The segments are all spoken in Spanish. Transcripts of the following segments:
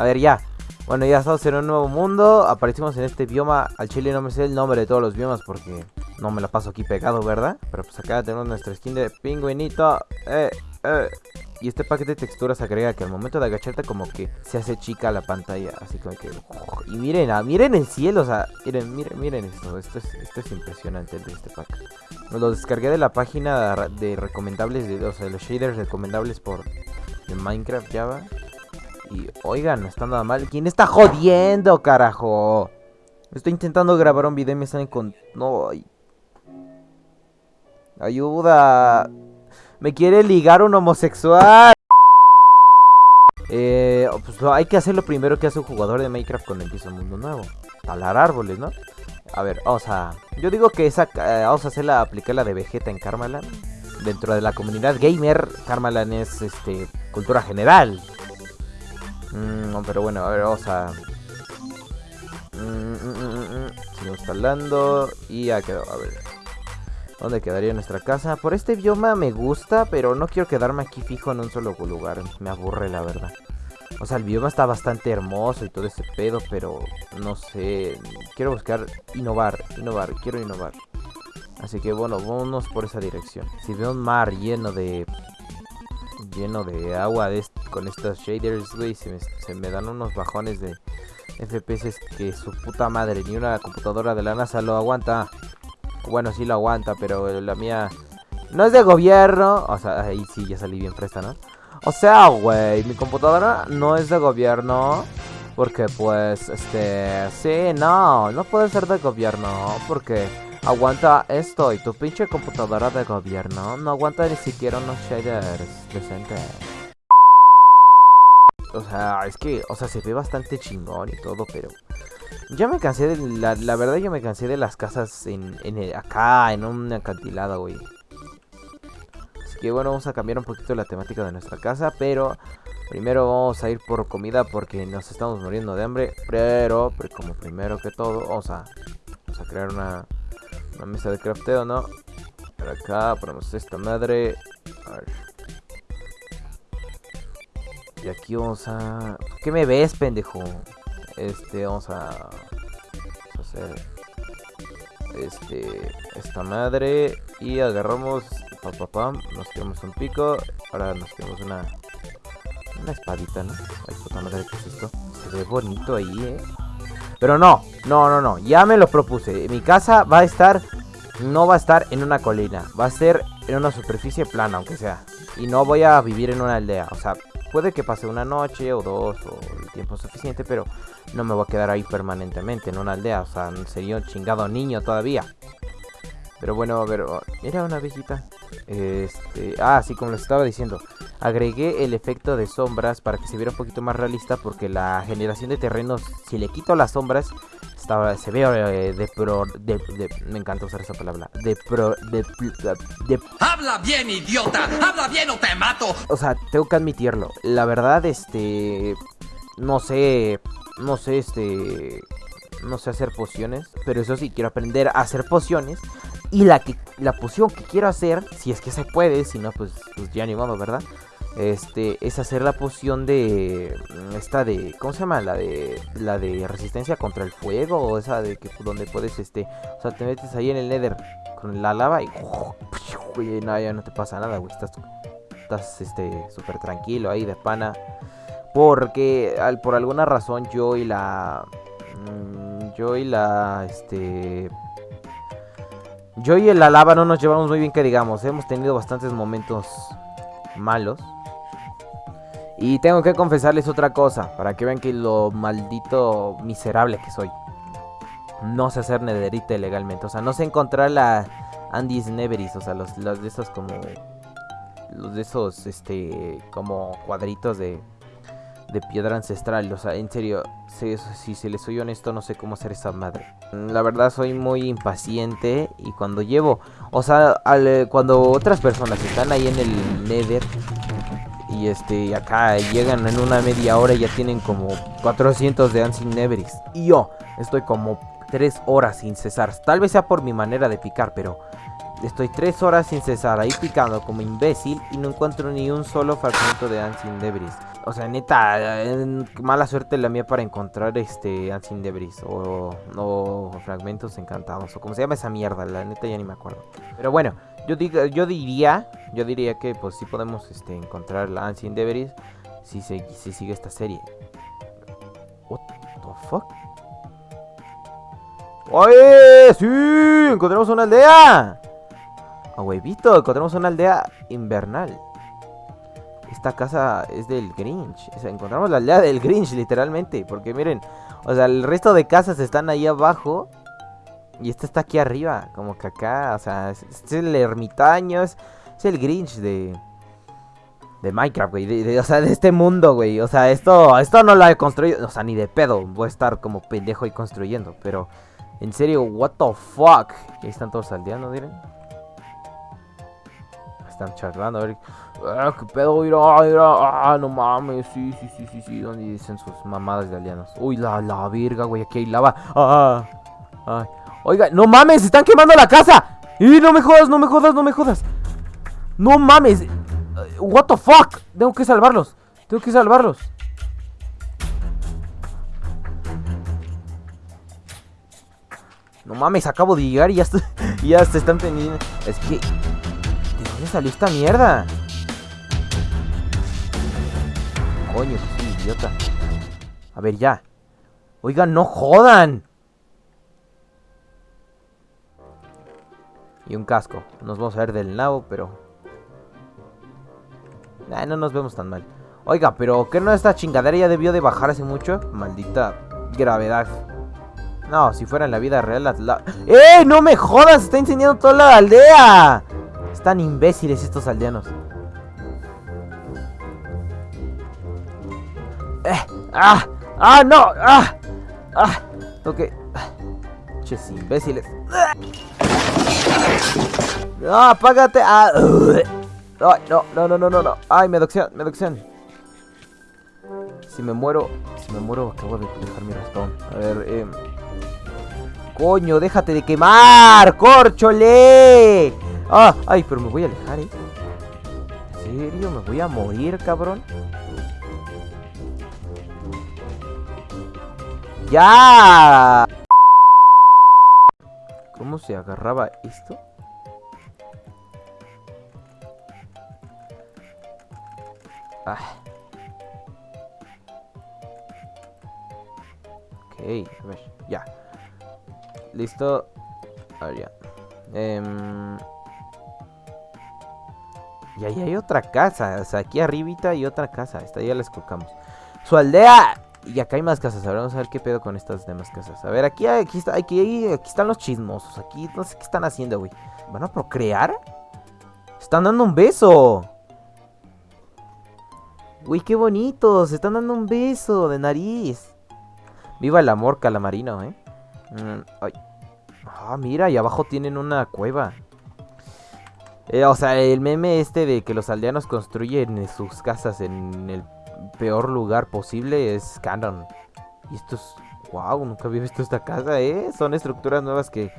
A ver, ya. Bueno, ya estamos en un nuevo mundo. Aparecimos en este bioma. Al chile no me sé el nombre de todos los biomas porque no me la paso aquí pegado, ¿verdad? Pero pues acá tenemos nuestra skin de pingüinito. Eh, Y este paquete de texturas agrega que al momento de agacharte como que se hace chica la pantalla. Así como que... Y miren, ah, miren el cielo, o sea, miren, miren, miren esto. Esto es, esto es impresionante de este pack. Me lo descargué de la página de recomendables, de, o sea, los shaders recomendables por Minecraft Java. Y oigan, no está nada mal. ¿Quién está jodiendo, carajo? Estoy intentando grabar un video y me salen con... No, Ayuda. Me quiere ligar un homosexual. Eh, pues hay que hacer lo primero que hace un jugador de Minecraft cuando empieza un mundo nuevo. Talar árboles, ¿no? A ver, vamos a... Yo digo que esa... Eh, vamos a hacer la... Aplicar la de Vegeta en Karmaland. Dentro de la comunidad gamer, Karmaland es, este... Cultura general. Mm, pero bueno, a ver, vamos a... Mm, mm, Sigo instalando y ya quedó, a ver. ¿Dónde quedaría nuestra casa? Por este bioma me gusta, pero no quiero quedarme aquí fijo en un solo lugar. Me aburre, la verdad. O sea, el bioma está bastante hermoso y todo ese pedo, pero no sé. Quiero buscar innovar, innovar, quiero innovar. Así que bueno, vámonos por esa dirección. Si veo un mar lleno de... Lleno de agua con estos shaders, güey, se se me dan unos bajones de FPS que su puta madre, ni una computadora de la NASA lo aguanta. Bueno, sí lo aguanta, pero la mía no es de gobierno. O sea, ahí sí ya salí bien presta, ¿no? O sea, güey, mi computadora no es de gobierno. Porque pues, este, sí, no, no puede ser de gobierno. Porque aguanta esto y tu pinche computadora de gobierno no aguanta ni siquiera unos shaders decentes. O sea, es que, o sea, se ve bastante chingón y todo, pero ya me cansé de... La, verdad yo me cansé de las casas en, en acá, en un acantilado, güey. Así que bueno, vamos a cambiar un poquito la temática de nuestra casa, pero... Primero vamos a ir por comida porque nos estamos muriendo de hambre. Pero, pero como primero que todo, vamos a, vamos a crear una, una mesa de crafteo, ¿no? Por acá ponemos esta madre. A ver. Y aquí vamos a... ¿Qué me ves, pendejo? Este, vamos a, hacer este esta madre y agarramos pam, nos quedamos un pico, ahora nos quedamos una una espadita, ¿no? Ay, puta madre, ¿qué es esto? Se ve bonito ahí, ¿eh? Pero no, no, no, no, ya me lo propuse. Mi casa va a estar, no va a estar en una colina, va a ser en una superficie plana, aunque sea. Y no voy a vivir en una aldea, o sea, puede que pase una noche o dos o el tiempo suficiente, pero no me voy a quedar ahí permanentemente en una aldea. O sea, sería un chingado niño todavía. Pero bueno, a ver, oh, era una viejita. Este, ah, sí, como les estaba diciendo. Agregué el efecto de sombras para que se viera un poquito más realista porque la generación de terrenos, si le quito las sombras, estaba, se ve eh, de pro, de, me encanta usar esa palabra, de pro, de, de, Habla bien, idiota, habla bien o te mato. O sea, tengo que admitirlo. La verdad, este, no sé, no sé, este... No sé hacer pociones, pero eso sí, quiero aprender a hacer pociones. Y la, que, la poción que quiero hacer, si es que se puede, si no, pues, pues ya ni modo, ¿verdad? Este, es hacer la poción de... Esta de... ¿Cómo se llama? La de... La de resistencia contra el fuego. O esa de que donde puedes, este... O sea, te metes ahí en el nether con la lava y... No, ya no te pasa nada, güey. Estás, estás, este, súper tranquilo ahí de pana. Porque al, por alguna razón yo y la... Mm, yo y la... Este... Yo y la lava no nos llevamos muy bien que digamos. Hemos tenido bastantes momentos malos. Y tengo que confesarles otra cosa. Para que vean que lo maldito miserable que soy. No sé hacer nederita legalmente. O sea, no sé encontrar la Andy's Neveris. O sea, los, los de esos como... Los de esos, este... Como cuadritos de de piedra ancestral. O sea, en serio, si, si se les soy honesto, no sé cómo hacer esa madre. La verdad, soy muy impaciente. Y cuando llevo, o sea, eh, cuando otras personas están ahí en el Nether. Y este, acá llegan en una media hora y ya tienen como 400 de Ancient Neveris. Y yo estoy como Tres horas sin cesar. Tal vez sea por mi manera de picar, pero estoy tres horas sin cesar ahí picando como imbécil y no encuentro ni un solo fragmento de Ancient Debris. O sea, neta, mala suerte la mía para encontrar este Ancient Debris o, o fragmentos encantados o como se llama esa mierda, la neta ya ni me acuerdo. Pero bueno, yo, digo, yo diría, yo diría que pues sí podemos este, encontrar la Ancient Debris si, se, si sigue esta serie. What the fuck? ¡Oye! ¡Sí! ¡Encontramos una aldea! A huevito, encontramos una aldea invernal. Esta casa es del Grinch. O sea, encontramos la aldea del Grinch, literalmente. Porque miren, o sea, el resto de casas están ahí abajo. Y esta está aquí arriba. Como que acá, o sea, es, el ermitaño. Es, el Grinch de. De Minecraft, güey. o sea, de este mundo, güey. O sea, esto, esto no lo he construido. O sea, ni de pedo. Voy a estar como pendejo y construyendo. Pero. En serio, what the fuck. ahí están todos aldeanos, miren. Están charlando, a ver. Ah, qué pedo, mira, mira. Ah, no mames. Sí, sí, sí, sí, sí. ¿Dónde dicen sus mamadas de aldeanos? Uy, la, la virga, güey. Aquí hay lava. Ah, ay. Oiga, no mames, están quemando la casa. Y no me jodas, no me jodas, no me jodas. No mames. What the fuck. Tengo que salvarlos. Tengo que salvarlos. No mames, acabo de llegar y ya, ya se están teniendo... Es que... ¿De dónde salió esta mierda? Coño, que idiota. A ver, ya. Oigan, no jodan. Y un casco. Nos vamos a ver del nabo, pero... no nos vemos tan mal. Oiga, pero ¿qué no esta chingadera ya debió de bajar hace mucho? Maldita gravedad. No, si fuera en la vida real. ¡Eh! ¡No me jodas! ¡Está incendiando toda la aldea! Están imbéciles estos aldeanos. ¡Eh! ¡Ah! ¡Ah, no! ¡Ah! ¡Ah! Ok. Ches imbéciles. ¡No, apágate! ¡Ah! ¡Ay, no! No, no, no, no, no. ¡Ay, me docción! ¡Me Si me muero... Si me muero, acabo de dejar mi ratón. A ver, eh... Coño, déjate de quemar, corchole. Ah, ay, pero me voy a alejar, ¿eh? ¿En serio? ¿Me voy a morir, cabrón? ¡Ya! ¿Cómo se agarraba esto? Ah. Ok, a ver, ya. Listo. A ya. Em, y ahí hay otra casa. O sea, aquí arribita hay otra casa. Esta ya la escocamos. ¡Su aldea! Y acá hay más casas. A ver, vamos a ver qué pedo con estas demás casas. A ver, aquí, aquí, está, aquí, aquí están los chismosos. Aquí no sé qué están haciendo, güey. ¿Van a procrear? Están dando un beso. Uy, qué bonitos. Están dando un beso de nariz. Viva el amor calamarino, eh. Mm, ah, mira, y abajo tienen una cueva. Eh, o sea, el meme este de que los aldeanos construyen sus casas en el peor lugar posible es canon. Y esto es... Wow, nunca había visto esta casa, ¿eh? Son estructuras nuevas que...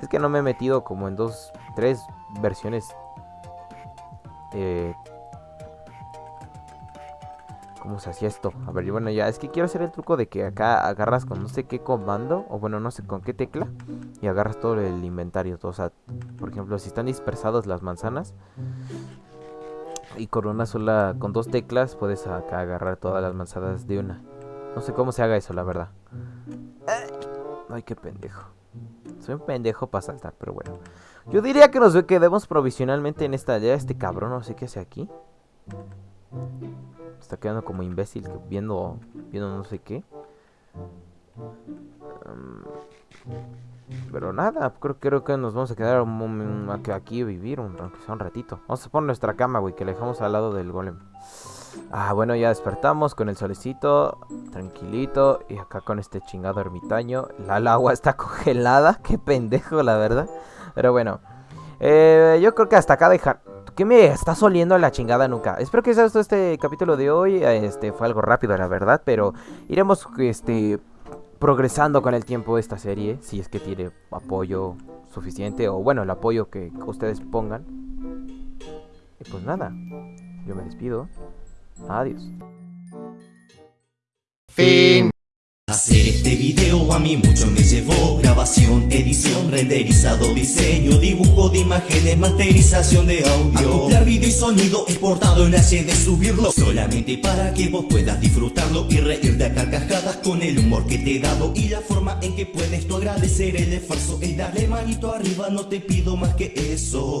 Es que no me he metido como en dos, tres versiones eh, ¿Cómo se hacía esto? A ver, bueno, ya es que quiero hacer el truco de que acá agarras con no sé qué comando, o bueno, no sé con qué tecla, y agarras todo el inventario. Todo, o sea, por ejemplo, si están dispersadas las manzanas, y con una sola, con dos teclas, puedes acá agarrar todas las manzanas de una. No sé cómo se haga eso, la verdad. Ay, qué pendejo. Soy un pendejo para saltar, pero bueno. Yo diría que nos quedemos provisionalmente en esta aldea. Este cabrón no sé qué hace aquí. Está quedando como imbécil viendo, viendo no sé qué. pero nada, creo, creo que nos vamos a quedar aquí a vivir, un, aunque sea un ratito. Vamos a poner nuestra cama, güey, que la dejamos al lado del golem. Ah, bueno, ya despertamos con el solecito, tranquilito. Y acá con este chingado ermitaño. La, agua está congelada, qué pendejo, la verdad. Pero bueno, eh, yo creo que hasta acá dejar... ¿Qué me estás oliendo la chingada nunca? Espero que sea este capítulo de hoy. Este fue algo rápido, la verdad. Pero iremos este progresando con el tiempo esta serie, si es que tiene apoyo suficiente o bueno, el apoyo que ustedes pongan. Y pues nada, yo me despido. Adiós. Fin. Hacer este video a mí mucho me llevó. Grabación, edición, renderizado, diseño Dibujo de imágenes, masterización de audio. Acoplar video y sonido exportado en HD Subirlo solamente para que vos puedas disfrutarlo Y reír de carcajadas con el humor que te he dado Y la forma en que puedes tú agradecer el esfuerzo Es darle manito arriba, no te pido más que eso